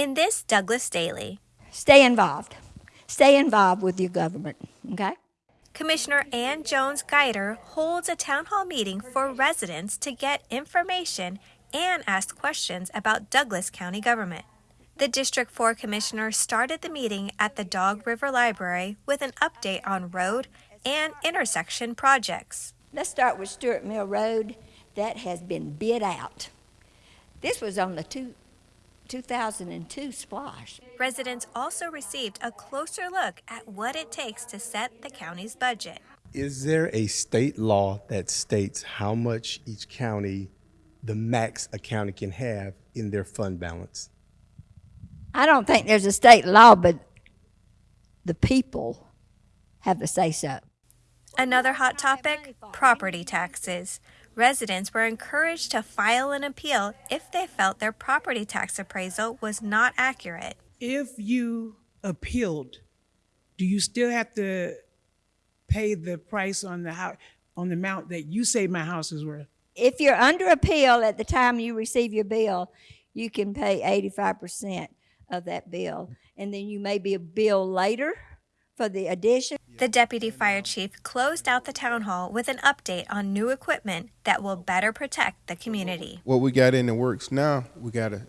In this Douglas Daily, Stay involved. Stay involved with your government, okay? Commissioner Ann Jones Guider holds a town hall meeting for residents to get information and ask questions about Douglas County government. The District 4 Commissioner started the meeting at the Dog River Library with an update on road and intersection projects. Let's start with Stewart Mill Road. That has been bid out. This was on the two, 2002 SPLOST. Residents also received a closer look at what it takes to set the county's budget. Is there a state law that states how much each county, the max a county can have in their fund balance? I don't think there's a state law, but the people have the say so. Another hot topic property taxes. Residents were encouraged to file an appeal if they felt their property tax appraisal was not accurate. If you appealed, do you still have to pay the price on the house, on the amount that you say my house is worth? If you're under appeal at the time you receive your bill, you can pay 85% of that bill. And then you may be a bill later for the addition. The deputy fire chief closed out the town hall with an update on new equipment that will better protect the community. What we got in the works now, we got a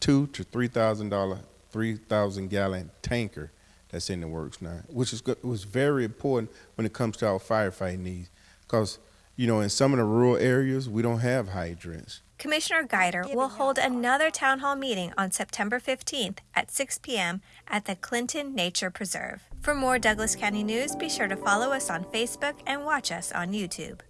two to three thousand dollar, three thousand gallon tanker that's in the works now, which is was very important when it comes to our firefighting needs, because you know in some of the rural areas we don't have hydrants. Commissioner Guider will hold another town hall meeting on September 15th at 6 p.m. at the Clinton Nature Preserve. For more Douglas County news, be sure to follow us on Facebook and watch us on YouTube.